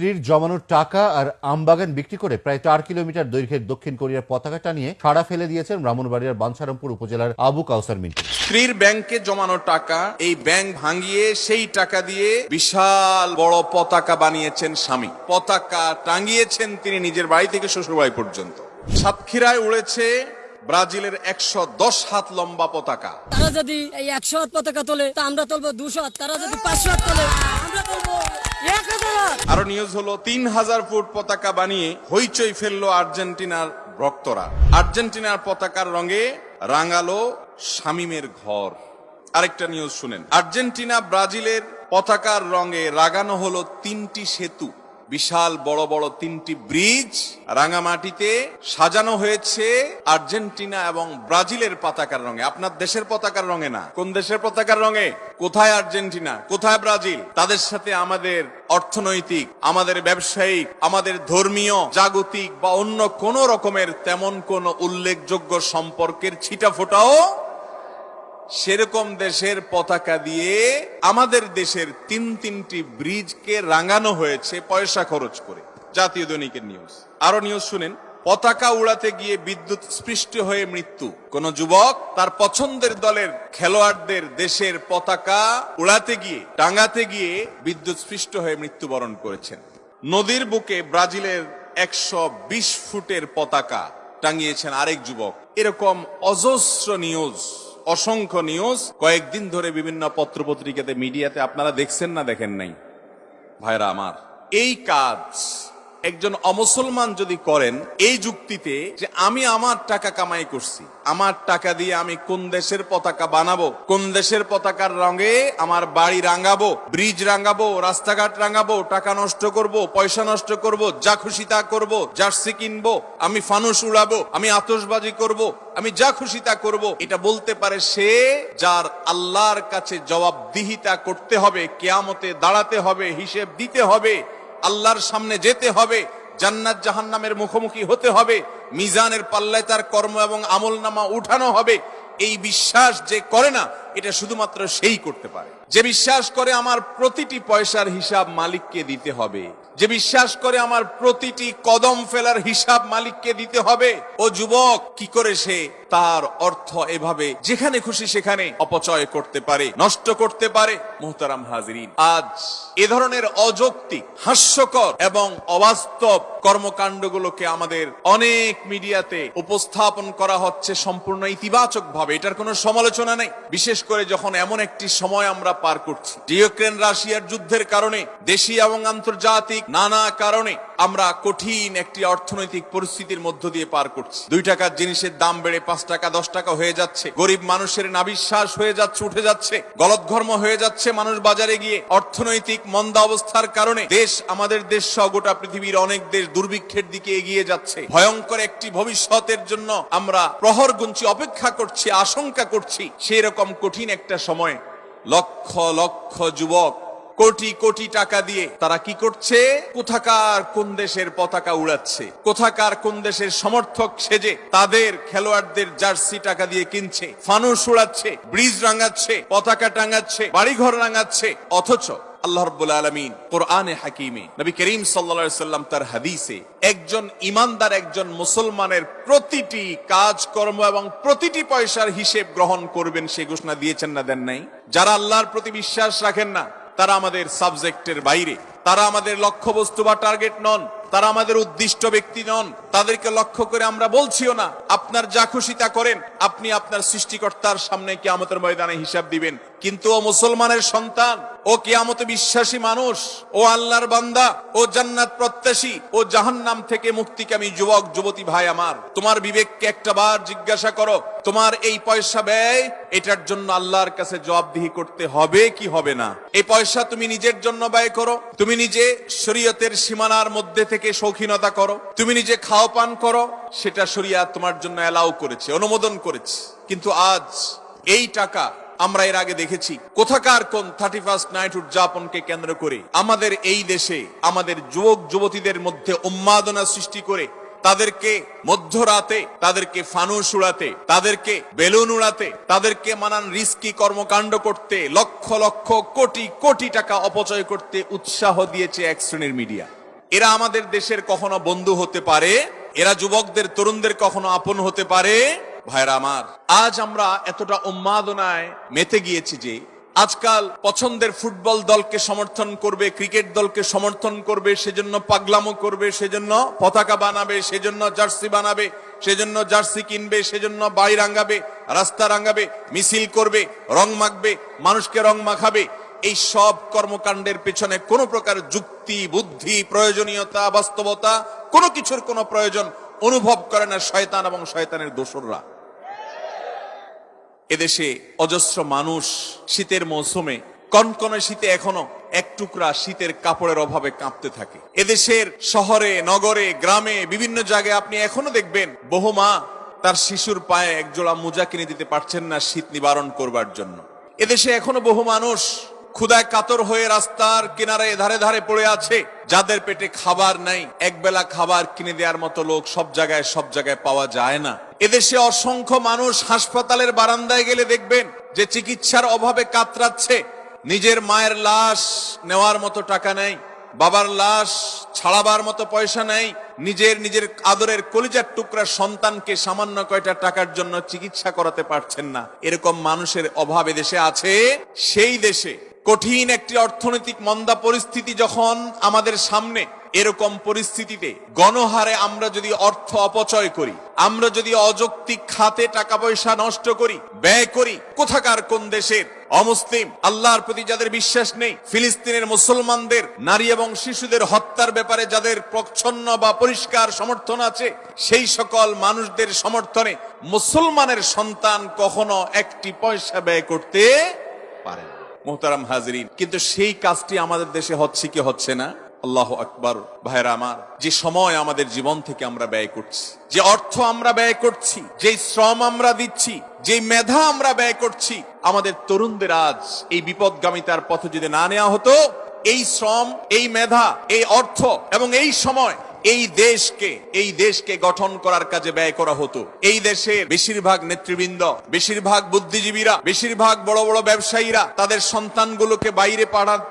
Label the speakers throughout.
Speaker 1: স্ত্রীর জমানো টাকা আর আমবাগান বিক্রি করে প্রায় চার কিলোমিটার দৈর্ঘ্যের দক্ষিণ কোরিয়ার পতাকা টানিয়ে সাড়া ফেলে দিয়েছেন ব্রাহ্মণবাড়িয়ার বাঞ্ছারামপুর উপজেলার আবু কাউসার মিন্টু।
Speaker 2: স্ত্রীর ব্যাংকে জমানো টাকা এই ব্যাংক ভাঙিয়ে সেই টাকা দিয়ে বিশাল বড় পতাকা বানিয়েছেন স্বামী। পতাকা টাঙ্গিয়েছেন তিনি নিজের বাড়ি থেকে শ্বশুরবাড়ি পর্যন্ত। সাতক্ষীরায় উড়েছে ব্রাজিলের একশো দশ হাত লম্বা পতাকা।
Speaker 3: তারা যদি এই একশো হাত পতাকা তোলে তা আমরা তুলবো দুশো হাত তারা যদি পাঁচশো হাত তোলে।
Speaker 2: আরও নিউজ হলো, তিন হাজার ফুট পতাকা বানিয়ে হইচই ফেলল আর্জেন্টিনার ভক্তরা। আর্জেন্টিনার পতাকার রঙে রাঙালো শামিমের ঘর। আরেকটা নিউজ শুনেন। আর্জেন্টিনা ব্রাজিলের পতাকার রঙে রাগানো হলো তিনটি সেতু। বিশাল বড় বড় তিনটি ব্রিজ রাঙামাটিতে সাজানো হয়েছে আর্জেন্টিনা এবং ব্রাজিলের পতাকার রঙে। আপনার দেশের পতাকার রঙে না। কোন দেশের পতাকার রঙে? কোথায় আর্জেন্টিনা? কোথায় ব্রাজিল? তাদের সাথে আমাদের অর্থনৈতিক, আমাদের ব্যবসায়িক, আমাদের ধর্মীয়, জাগতিক বা অন্য কোন রকমের তেমন কোন উল্লেখযোগ্য সম্পর্কের ছিটা ফোটাও সেরকম দেশের পতাকা দিয়ে আমাদের দেশের তিন তিনটি ব্রিজকে রাঙানো হয়েছে পয়সা খরচ করে। জাতীয় দৈনিকের নিউজ আরও নিউজ শুনেন। পতাকা উড়াতে গিয়ে বিদ্যুৎ স্পৃষ্ট হয়ে মৃত্যু। কোন যুবক তার পছন্দের দলের খেলোয়াড়দের দেশের পতাকা উড়াতে গিয়ে টাঙ্গাতে গিয়ে বিদ্যুৎ স্পৃষ্ট হয়ে মৃত্যুবরণ করেছেন। নদীর বুকে ব্রাজিলের একশো বিশ ফুটের পতাকা টাঙিয়েছেন আরেক যুবক। এরকম অজস্র নিউজ অসংখ্য নিউজ কয়েকদিন ধরে বিভিন্ন পত্রপত্রিকাতে মিডিয়াতে আপনারা দেখছেন না, দেখেন নাই? ভাইরা আমার, এই কাজ একজন অমুসলমান যদি করেন এই যুক্তিতে যে আমি আমার টাকা কামাই করছি, আমার টাকা দিয়ে আমি কোন দেশের পতাকা বানাবো, কোন দেশের পতাকার রঙে আমার বাড়ি রাঙাবো, ব্রিজ রাঙাবো, রাস্তাঘাট রাঙাবো, টাকা নষ্ট করব, পয়সা নষ্ট করব, যা খুশি তা করব, জার্সি কিনবো, আমি ফানুস উড়াবো, আমি আতসবাজি করব, আমি যা খুশি তা করব, এটা বলতে পারে সে যার আল্লাহর কাছে জবাবদিহিতা করতে হবে, কেয়ামতে দাঁড়াতে হবে, হিসেব দিতে হবে আল্লাহর সামনে যেতে হবে, জান্নাত জাহান্নামের মুখোমুখি হতে হবে, মিজানের পাল্লায় তার কর্ম এবং আমল নামা উঠানো হবে, এই বিশ্বাস যে করে না এটা শুধুমাত্র সেই করতে পারে। যে বিশ্বাস করে আমার প্রতিটি পয়সার হিসাব মালিককে দিতে হবে, যে বিশ্বাস করে আমার প্রতিটি কদম ফেলার হিসাব মালিককে দিতে হবে, ও যুবক, কি করে সে তার অর্থ এভাবে যেখানে খুশি সেখানে অপচয় করতে পারে, নষ্ট করতে পারে, মোহতারাম হাজরিন। আজ এ ধরনের অযৌক্তিক, হাস্যকর এবং অবাস্তব কর্মকাণ্ডগুলোকে আমাদের অনেক মিডিয়াতে উপস্থাপন করা হচ্ছে সম্পূর্ণ ইতিবাচক ভাবে এটার কোনো সমালোচনা নেই। বিশেষ করে যখন এমন একটি সময় আমরা পার করছি। ইউক্রেন রাশিয়ার যুদ্ধের কারণে দেশি এবং আন্তর্জাতিক নানা কারণে আমরা কঠিন একটি অর্থনৈতিক পরিস্থিতির মধ্য দিয়ে পার করছি। দুই টাকার জিনিসের দাম বেড়ে পাঁচ টাকা, দশ টাকা হয়ে যাচ্ছে। গরিব মানুষের নাবিশ্বাস হয়ে যাচ্ছে, উঠে যাচ্ছে। গলতঘর্ম হয়ে যাচ্ছে মানুষ বাজারে গিয়ে। অর্থনৈতিক মন্দা অবস্থার কারণে দেশ আমাদের দেশ সহ গোটা পৃথিবীর অনেক দেশ দুর্ভিক্ষের দিকে এগিয়ে যাচ্ছে। ভয়ঙ্কর একটি ভবিষ্যতের জন্য আমরা প্রহর গুনছি, অপেক্ষা করছি, আশঙ্কা করছি। সেই রকম কঠিন একটা সময় লক্ষ লক্ষ যুবক কোটি কোটি টাকা দিয়ে তারা কি করছে? কোথাকার কোন দেশের পতাকা উড়াচ্ছে? কোথাকার কোন দেশের সমর্থক সেজে তাদের খেলোয়াড়দের জার্সি টাকা দিয়ে কিনছে? ফানুস উড়াচ্ছে, ব্রিজ রাঙাচ্ছে, পতাকা টাঙাচ্ছে, বাড়িঘর রাঙাচ্ছে। অথচ আল্লাহ রব্বুল আলমিন কোরআনে হাকিমে নবী করিম সাল্লা সাল্লাম তার হাদিসে একজন ইমানদার একজন মুসলমানের প্রতিটি কাজকর্ম এবং প্রতিটি পয়সার হিসেব গ্রহণ করবেন সে ঘোষণা দিয়েছেন না দেন নাই? যারা আল্লাহর প্রতি বিশ্বাস রাখেন না তারা আমাদের সাবজেক্টের বাইরে। তারা আমাদের লক্ষ্যবস্তু বা টার্গেট নন। তারা আমাদের উদ্দিষ্ট ব্যক্তি নন। তাদেরকে লক্ষ্য করে আমরা বলছিও না, আপনার যা খুশি তা করেন, আপনি আপনার সৃষ্টিকর্তার সামনে কি আমাদের ময়দানে হিসাব দিবেন। কিন্তু ও মুসলমানের সন্তান ও কিয়ামতে বিশ্বাসী মানুষ, ও আল্লাহর বান্দা, ও জান্নাত প্রত্যাশী, ও জাহান্নাম থেকে মুক্তিকামী যুবক, যুবতী ভাই আমার। তোমার বিবেককে একটা বার জিজ্ঞাসা করো, তোমার এই পয়সা ব্যয়, এটার জন্য আল্লাহর কাছে জবাবদিহি করতে হবে কি হবে না? এই পয়সা তুমি নিজের জন্য ব্যয় করো, তুমি নিজে শরীয়তের সীমানার মধ্যে থেকে শৌখিনতা করো, তুমি নিজে খাও পান করো, সেটা শরিয়া তোমার জন্য অ্যালাউ করেছে, অনুমোদন করেছে। কিন্তু আজ এই টাকা আমরা এর আগে দেখেছি। কোথাকার কোন থার্টি ফার্স্ট নাইট উদযাপনকে কেন্দ্র করে আমাদের এই দেশে আমাদের যুবক, যুবতীদের মধ্যে উন্মাদনা সৃষ্টি করে তাদেরকে মধ্যরাতে, তাদেরকে ফানুস উড়াতে তাদেরকে বেলুন উড়াতে, তাদেরকে মানান রিস্কি কর্মকাণ্ড করতে, লক্ষ লক্ষ কোটি কোটি টাকা অপচয় করতে উৎসাহ দিয়েছে এক শ্রেণির মিডিয়া। এরা আমাদের দেশের কখনো বন্ধু হতে পারে, এরা যুবকদের, তরুণদের কখনো আপন হতে পারে ভাইরা আমার, আজ আমরা এতটা উন্মাদনায় মেতে গিয়েছি যে আজকাল পছন্দের ফুটবল দলকে সমর্থন করবে, ক্রিকেট দলকে সমর্থন করবে, সেজন্য পাগলামো করবে, সেজন্য পতাকা বানাবে, সেজন্য জার্সি বানাবে, সেজন্য জার্সি কিনবে, সেজন্য বাড়ি রাঙ্গাবে রাস্তা রাঙ্গাবে মিছিল করবে, রং মাখবে, মানুষকে রং মাখাবে। এই সব কর্মকাণ্ডের পেছনে কোনো প্রকার যুক্তি, বুদ্ধি, প্রয়োজনীয়তা, বাস্তবতা কোনো কিছুর কোনো প্রয়োজন অনুভব করে না শয়তান এবং শয়তানের দোসররা। এদেশে অজস্র মানুষ শীতের মৌসুমে, কনকনে শীতে এখনও এক টুকরা শীতের কাপড়ের অভাবে কাঁপতে থাকে। এদেশের শহরে, নগরে, গ্রামে, বিভিন্ন জায়গায় আপনি এখনও দেখবেন, বহু মা তার শিশুর পায়ে একজোড়া মোজা কিনে দিতে পারছেন না শীত নিবারণ করবার জন্য। এদেশে এখনও বহু মানুষ ক্ষুদায় কাতর হয়ে রাস্তার কিনারে ধারে ধারে পড়ে আছে, যাদের পেটে খাবার নাই, একবেলা খাবার কিনে দেওয়ার মতো লোক সব জায়গায় সব জায়গায় পাওয়া যায় না। এদেশে অসংখ্য মানুষ হাসপাতালের বারান্দায় গেলে দেখবেন যে চিকিৎসার অভাবে কাতরাচ্ছে। নিজের মায়ের লাশ নেওয়ার মতো টাকা নেই, বাবার লাশ ছাড়াবার মতো পয়সা নেই, নিজের নিজের আদরের কলিজার টুকরা সন্তানকে সামান্য কয়টা টাকার জন্য চিকিৎসা করাতে পারছেন না। এরকম মানুষের অভাব দেশে আছে, সেই দেশে কঠিন একটি অর্থনৈতিক মন্দা পরিস্থিতি যখন আমাদের সামনে, এরকম পরিস্থিতিতে গণহারে আমরা যদি অর্থ অপচয় করি, আমরা যদি অযৌক্তিক খাতে টাকা পয়সা নষ্ট করি, ব্যয় করি, কোথাকার কোন দেশের অমুসলিম, আল্লাহর প্রতি যাদের বিশ্বাস নেই, ফিলিস্তিনের মুসলমানদের, নারী এবং শিশুদের হত্যার ব্যাপারে যাদের প্রচ্ছন্ন বা পরিষ্কার সমর্থন আছে, সেই সকল মানুষদের সমর্থনে মুসলমানের সন্তান কখনো একটি পয়সা ব্যয় করতে পারে না। মোহতারাম হাজরিন। কিন্তু সেই কাজটি আমাদের দেশে হচ্ছে কি হচ্ছে না? আল্লাহ আকবর। ভাইরা আমার, যে সময় আমাদের জীবন থেকে আমরা ব্যয় করছি, যে অর্থ আমরা ব্যয় করছি যে শ্রম আমরা দিচ্ছি যে মেধা আমরা ব্যয় করছি, আমাদের তরুণদের আজ এই বিপদগামিতার পথে যদি না নেওয়া হতো, এই শ্রম, এই মেধা, এই অর্থ এবং এই সময় এই দেশকে এই দেশকে গঠন করার কাজে ব্যয় করা হতো। এই দেশের বেশিরভাগ নেতৃবৃন্দ, বেশিরভাগ বুদ্ধিজীবীরা, বেশিরভাগ বড় বড় ব্যবসায়ীরা তাদের সন্তানগুলোকে বাইরে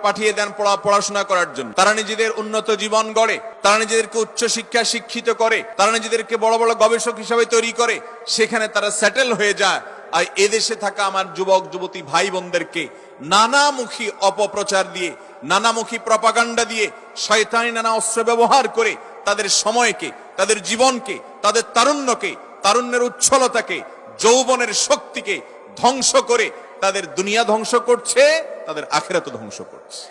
Speaker 2: পাঠিয়ে দেন পড়া, পড়াশোনা করার জন্য। তারা নিজেদের উন্নত জীবন গড়ে, তারা নিজেদেরকে উচ্চ শিক্ষা শিক্ষিত করে, তারা নিজেদেরকে বড় বড় গবেষক হিসাবে তৈরি করে, সেখানে তারা সেটেল হয়ে যায়। আর এদেশে থাকা আমার যুবক, যুবতী ভাই বোনদেরকে নানামুখী অপপ্রচার দিয়ে, নানামুখী প্রপাগান্ডা দিয়ে, শয়তানি নানা অস্ত্র ব্যবহার করে তাদের সময়কে, তাদের জীবনকে, তাদের তারুণ্যকে, তারুণ্যের উচ্ছলতাকে, যৌবনের শক্তিকে ধ্বংস করে তাদের দুনিয়া ধ্বংস করছে, তাদের আখেরাত ধ্বংস করছে।